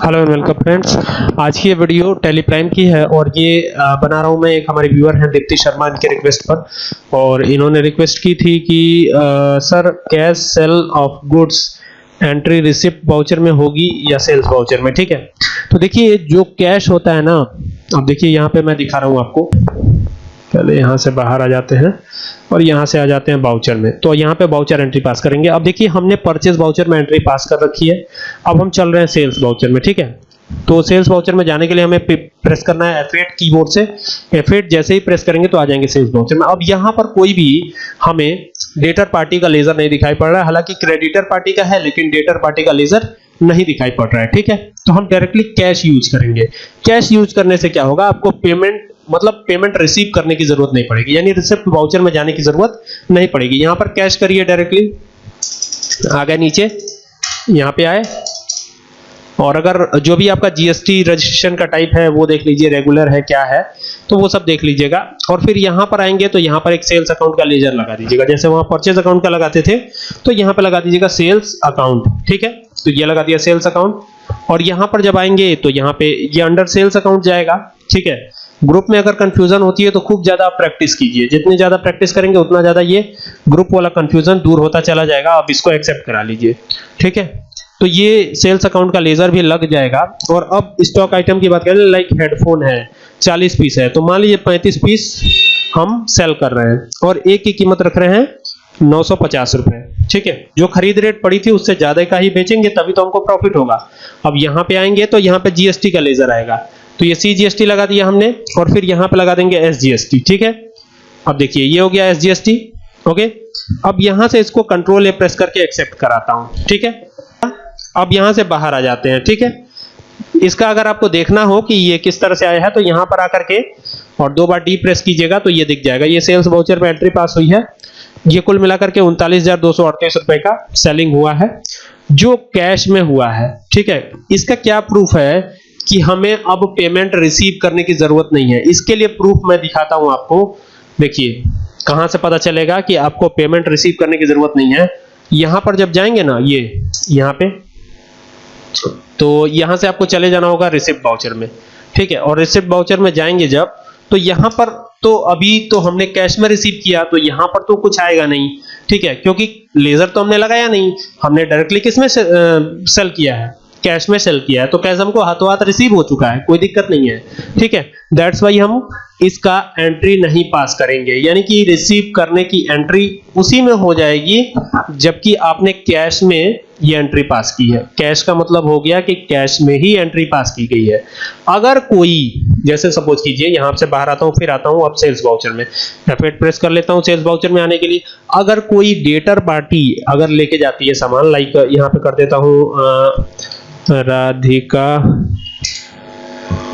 Hello and welcome friends आज की ये वीडियो टेलीप्राइम की है और ये बना रहा हूँ मैं एक हमारे व्यूअर हैं दीप्ति शर्मा इनके रिक्वेस्ट पर। और इन्होंने रिक्वेस्ट की थी कि आ, sir cash sale of goods entry receipt voucher में होगी या सेल्स वाउचर में ठीक है? तो देखिए जो कैश होता है ना अब देखिए यहाँ पे मैं दिखा रहा हूँ आपको। पहले यहाँ से बाहर आ जाते हैं और यहाँ से आ जाते हैं बाउचर में। तो यहाँ पे बाउचर एंट्री पास करेंगे। अब देखिए, हमने परचेस बाउचर में एंट्री पास कर रखी है। अब हम चल रहे हैं सेल्स बाउचर में, ठीक है? तो सेल्स बाउचर में जाने के लिए हमें प्रेस करना है F8 कीबोर्ड से। F8 जैसे ही प्रेस करेंगे तो आ जाएँगे सेल्स बाउचर में। अब यहाँ पर कोई भी हमें डेटर पार्टी का लेजर नहीं दिखाई पड़ रहा है। हालाँकि क्रेडिटर पार्टी का है, लेकिन डेटर पार्टी का लेजर नहीं दिखाई पड़ रहा है, ठीक है? तो हम डायरेक्टली कैश यूज़ करेंगे। कैश यूज़ करने से क्या होगा? आपको पेमेंट मतलब पेमेंट रिसीव करने की ज़रूरत नहीं पड़ेगी। यानी रिसिप्ट वाउचर में जाने की ज़रूरत नहीं पड़ेगी। यहाँ पर कैश करिए डायरेक्टली आ गए नीचे। यहाँ पे आए। और अगर जो भी आपका जीएसटी रजिस्ट्रेशन का टाइप है, वो देख लीजिए रेगुलर है, क्या है तो वो सब देख लीजिएगा। और फिर यहाँ पर आएँगे तो यहाँ पर एक सेल्स अकाउंट का लेजर लगा दीजिएगा। जैसे वहाँ परचेज अकाउंट का लगाते थे तो यहाँ पर लगा दीजिएगा सेल्स अकाउंट ठीक है? तो ये लगा दिया सेल्स अकाउंट और यहाँ पर जब आएँगे तो यहाँ पे ये अंडर सेल्स अकाउंट जाएगा, ठीक है? ग्रुप में अगर कंफ्यूजन होती है तो खूब ज़्यादा आप प्रैक्टिस कीजिए। जितनी ज़्यादा प्रैक्टिस करेंगे, उतना ज़्यादा ये ग्रुप वाला कंफ्यूजन दूर होता चला जाएगा। आप इसको एक्सेप्ट करा लीजिए, ठीक है? तो ये सेल्स अकाउंट का लेजर भी लग जाएगा। और अब स्टॉक आइटम की बात करें लाइक हेडफोन है 40 पीस है। तो मान लीजिए 35 पीस हम सेल कर रहे हैं और एक की कीमत रख रहे हैं नौ सौ ठीक है? जो खरीद रेट पड़ी थी उससे ज़्यादा का ही बेचेंगे, तभी तो हमको प्रॉफिट होगा। अब यहाँ पे आएँगे तो यहाँ पे जीएसटी का लेजर आएगा। तो ये सी जीएसटी लगा दिया हमने और फिर यहाँ पे लगा देंगे एस जीएसटी ठीक है? अब देखिए, ये हो गया एस जीएसटी ओके? अब यहाँ से इसको कंट्रोल ए प्रेस करके एक्सेप्ट कराता हूँ। ठीक है? अब यहाँ से बाहर आ जाते हैं, ठीक है? इसका अगर आपको देखना हो कि ये किस तरह से आया है तो यहाँ पर आकर के, और दो बार डी प्रेस कीजिएगा तो ये दिख जाएगा। ये सेल्स वाउचर में एंट्री पास हुई है। ये कुल मिलाकर के उनतालीस रुपए का सेलिंग हुआ है, जो कैश में हुआ है, ठीक है? इसका क्या प्रूफ है कि हमें अब पेमेंट रिसीव करने की ज़रूरत नहीं है? इसके लिए प्रूफ मैं दिखाता हूँ आपको। देखिए, कहाँ से पता चलेगा कि आपको पेमेंट रिसीव करने की ज़रूरत नहीं है? यहाँ पर जब जाएँगे ना, ये, यहाँ पे तो यहाँ से आपको चले जाना होगा रिसिप्ट बाउचर में। ठीक है? और रिसिप्ट बाउचर में जाएँगे जब तो यहाँ पर तो अभी तो हमने कैश में रिसीव किया तो यहाँ पर तो कुछ आएगा नहीं। ठीक है? क्योंकि लेजर तो हमने लगाया नहीं। हमने डायरेक्टली किसमें सेल किया है? कैश में सेल किया है। तो कैश हमको हाथों हाथ रिसीव हो चुका है, कोई दिक्कत नहीं है। ठीक है? दैट्स वाई हम इसका एंट्री नहीं पास करेंगे। यानी कि रिसीव करने की एंट्री उसी में हो जाएगी, जबकि आपने कैश में ये एंट्री पास की है। कैश का मतलब हो गया कि कैश में ही एंट्री पास की गई है। अगर कोई, जैसे सपोज़ कीजिए, यहाँ से बाहर आता हूँ, फिर आता हूँ, अब सेल्स वाउचर में। F8 प्रेस कर लेता हूँ सेल्स वाउचर में आने के लिए। अगर कोई डेटर पार्टी अगर लेके जाती है सामान लाइक यहाँ पे कर देता हूँ राधिका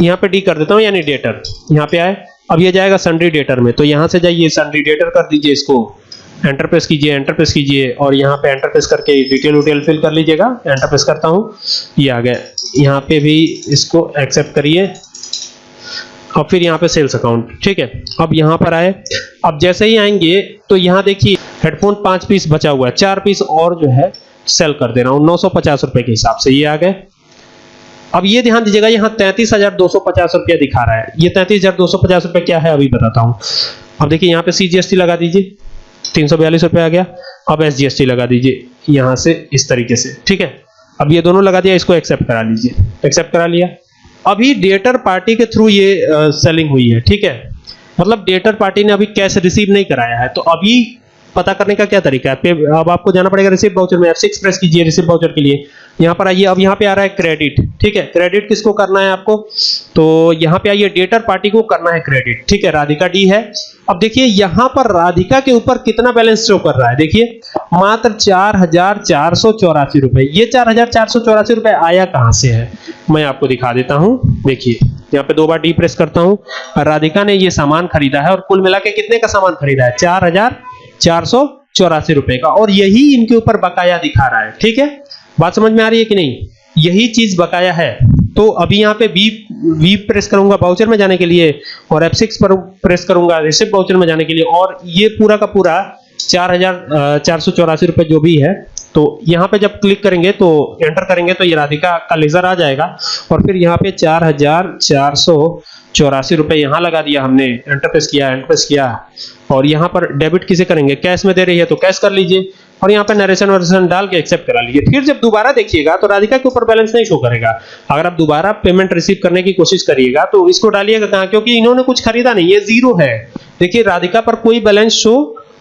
यहाँ पे डी कर देता हूँ, यानी डेटर यहाँ पे आए। अब ये जाएगा सन्ड्री डेटर में। तो यहाँ से जाइए सन्ड्री डेटर कर दीजिए इसको। एंटर प्रेस कीजिए एंटर प्रेस कीजिए, और यहाँ पे एंटर प्रेस करके डिटेल उटेल फिल कर लीजिएगा। एंटर प्रेस करता हूँ। ये आ गया। यहाँ पे भी इसको एक्सेप्ट करिए। और फिर यहाँ पे सेल्स अकाउंट ठीक है? अब यहाँ पर आए। अब जैसे ही आएँगे तो यहाँ देखिए हेडफोन पाँच पीस बचा हुआ है। चार पीस और जो है सेल कर दे रहा हूँ। नौ रुपए के हिसाब से ये आ गए। अब ये ध्यान दीजिएगा, यहाँ तैतीस हज़ार दो सौ पचास रुपया दिखा रहा है। ये तैतीस हज़ार दो सौ पचास रुपया क्या है, अभी बताता हूँ। अब देखिए, यहाँ पे सीजीएसटी लगा दीजिए, तीन सौ बयालीस रुपये आ गया। अब एस जीएसटी लगा दीजिए, यहाँ से इस तरीके से, ठीक है? अब ये दोनों लगा दिया, इसको एक्सेप्ट करा लीजिए। एक्सेप्ट करा लिया। अभी डेटर पार्टी के थ्रू ये सेलिंग हुई है, ठीक है? मतलब डेटर पार्टी ने अभी कैश रिसीव नहीं कराया है तो अभी पता करने का क्या तरीका है? अब आपको जाना पड़ेगा रिसिप्ट वाउचर में। F6 प्रेस कीजिए रिसिप्ट वाउचर के लिए। यहाँ पर आइए। अब यहाँ पे आ रहा है क्रेडिट ठीक है? क्रेडिट किसको करना है आपको? तो यहाँ पे आइए। डेटर पार्टी को करना है क्रेडिट ठीक है? राधिका डी है। अब देखिए, यहाँ पर राधिका के ऊपर कितना बैलेंस शो कर रहा है? देखिए, मात्र चार हज़ार चार सौ चौरासी रुपए। ये चार हज़ार चार सौ चौरासी रुपए आया कहाँ से है? मैं आपको दिखा देता हूँ। देखिए, यहाँ पे दो बार डी प्रेस करता हूँ। राधिका ने ये सामान खरीदा है और कुल मिला के कितने का सामान खरीदा है? चार हज़ार चार सौ चौरासी रुपए का। और यही इनके ऊपर बकाया दिखा रहा है। ठीक है? बात समझ में आ रही है कि नहीं? यही चीज़ बकाया है। तो अभी यहाँ पे वी वी प्रेस करूँगा बाउचर में जाने के लिए और F6 पर प्रेस करूँगा रिसिप्ट बाउचर में जाने के लिए। और ये पूरा का पूरा चार हज़ार चार सौ चौरासी रुपए जो भी है तो यहाँ पे जब क्लिक करेंगे तो एंटर करेंगे तो ये राधिका का लेजर आ जाएगा। और फिर यहाँ पे चार हज़ार चार सौ चौरासी रुपए यहाँ लगा दिया हमने एंटरप्रेस किया एंटरप्रेस किया। और यहाँ पर डेबिट किसे करेंगे? कैश में दे रही है तो कैश कर लीजिए। और यहाँ पर नरेशन वरेशन डाल के एक्सेप्ट करा लीजिए। फिर जब दोबारा देखिएगा तो राधिका के ऊपर बैलेंस नहीं शो करेगा। अगर आप दोबारा पेमेंट रिसीव करने की कोशिश करिएगा तो इसको डालिएगा कहाँ? क्योंकि इन्होंने कुछ खरीदा नहीं, ये ज़ीरो है। देखिए, राधिका पर कोई बैलेंस शो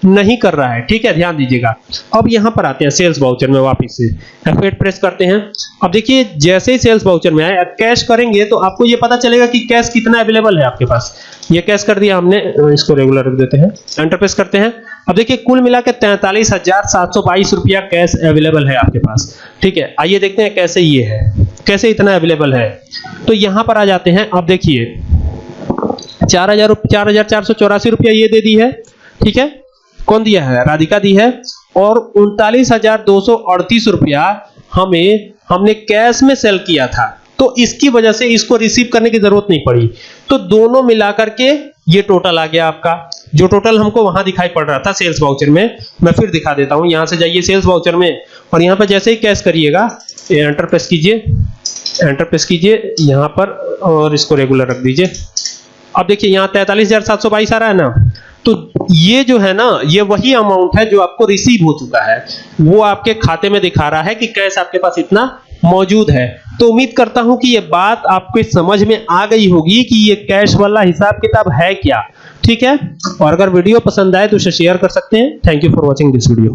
नहीं कर रहा है। ठीक है? ध्यान दीजिएगा। अब यहाँ पर आते हैं सेल्स वाउचर में वापस से। F8 प्रेस करते हैं। अब देखिए, जैसे ही सेल्स वाउचर में आए कैश करेंगे तो आपको ये पता चलेगा कि कैश कितना अवेलेबल है आपके पास। ये कैश कर दिया हमने इसको रेगुलर रख देते हैं। एंटर प्रेस करते हैं। अब देखिए, कुल मिला के हज़ार सात सौ बाईस रुपया कैश अवेलेबल है आपके पास। ठीक है? आइए देखते हैं कैसे ये है। कैसे इतना अवेलेबल है? तो यहाँ पर आ जाते हैं। अब देखिए, चार हज़ार चार हज़ार चार सौ चौरासी रुपया ये दे दी है। ठीक है? कौन दिया है? राधिका दी है। और उनतालीस हज़ार दो सौ अड़तीस रुपया हमें, हमने कैश में सेल किया था। तो इसकी वजह से इसको रिसीव करने की ज़रूरत नहीं पड़ी। तो दोनों मिलाकर के ये टोटल आ गया आपका। जो टोटल हमको वहाँ दिखाई पड़ रहा था सेल्स वाउचर में, मैं फिर दिखा देता हूँ। यहाँ से जाइए सेल्स वाउचर में। और यहाँ पर जैसे ही कैश करिएगा एंटर प्रेस कीजिए। एंटर प्रेस कीजिए यहाँ पर और इसको रेगुलर रख दीजिए। अब देखिए, यहाँ बाईस आ रहा है ना? तो ये जो है ना, ये वही अमाउंट है जो आपको रिसीव हो चुका है। वो आपके खाते में दिखा रहा है कि कैश आपके पास इतना मौजूद है। तो उम्मीद करता हूँ कि ये बात आपके समझ में आ गई होगी कि ये कैश वाला हिसाब किताब है क्या। ठीक है? और अगर वीडियो पसंद आए तो उसे शेयर कर सकते हैं। Thank you for watching this video